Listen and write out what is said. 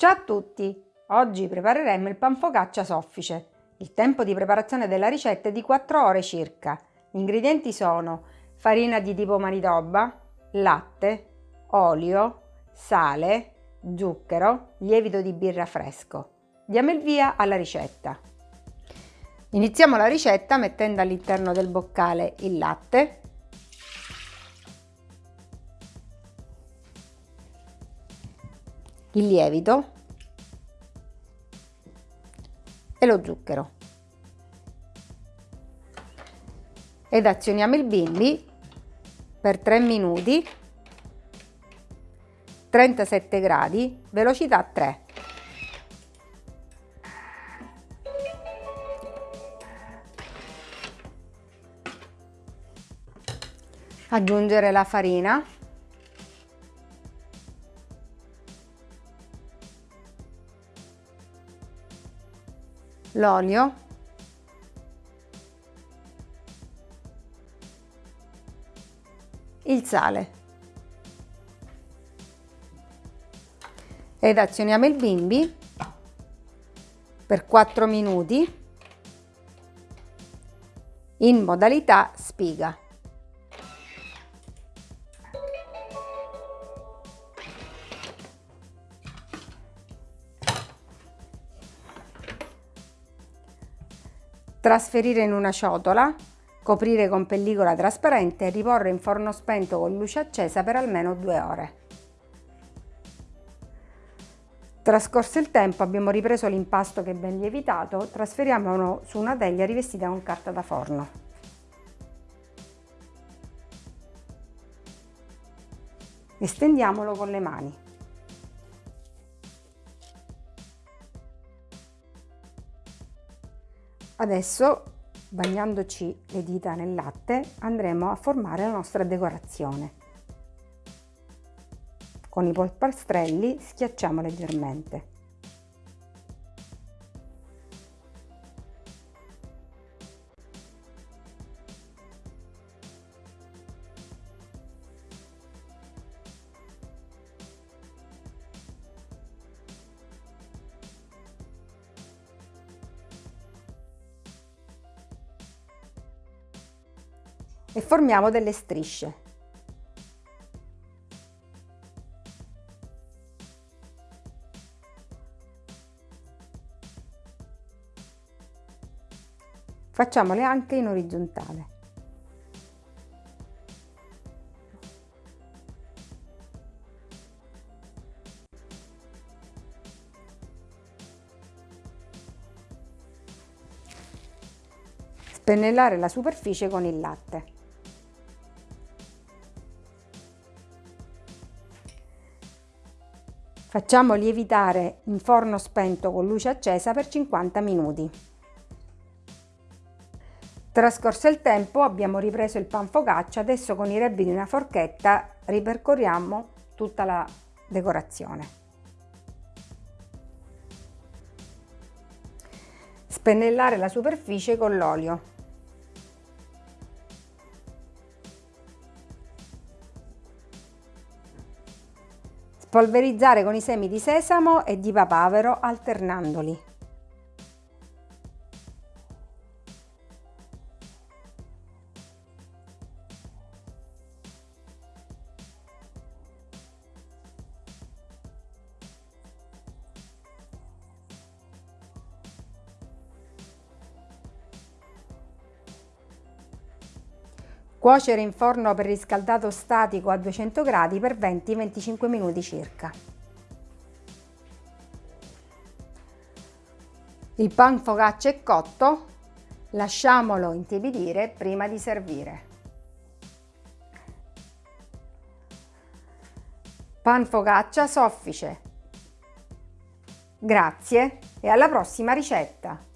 Ciao a tutti! Oggi prepareremo il pan focaccia soffice. Il tempo di preparazione della ricetta è di 4 ore circa. Gli ingredienti sono farina di tipo manitoba, latte, olio, sale, zucchero, lievito di birra fresco. Diamo il via alla ricetta. Iniziamo la ricetta mettendo all'interno del boccale il latte, il lievito e lo zucchero. Ed azioniamo il bimbi per 3 minuti, 37 gradi, velocità 3. Aggiungere la farina l'olio il sale ed azioniamo il bimbi per 4 minuti in modalità spiga. Trasferire in una ciotola, coprire con pellicola trasparente e riporre in forno spento con luce accesa per almeno due ore. Trascorso il tempo abbiamo ripreso l'impasto che è ben lievitato, trasferiamolo su una teglia rivestita con carta da forno. Estendiamolo con le mani. Adesso, bagnandoci le dita nel latte, andremo a formare la nostra decorazione. Con i polpastrelli schiacciamo leggermente. E formiamo delle strisce. Facciamole anche in orizzontale. Spennellare la superficie con il latte. Facciamo lievitare in forno spento con luce accesa per 50 minuti. Trascorso il tempo abbiamo ripreso il pan focaccia, adesso con i rebbi di una forchetta ripercorriamo tutta la decorazione. Spennellare la superficie con l'olio. Spolverizzare con i semi di sesamo e di papavero alternandoli. Cuocere in forno preriscaldato statico a 200 gradi per 20-25 minuti circa. Il pan focaccia è cotto, lasciamolo intiepidire prima di servire. Pan focaccia soffice. Grazie e alla prossima ricetta!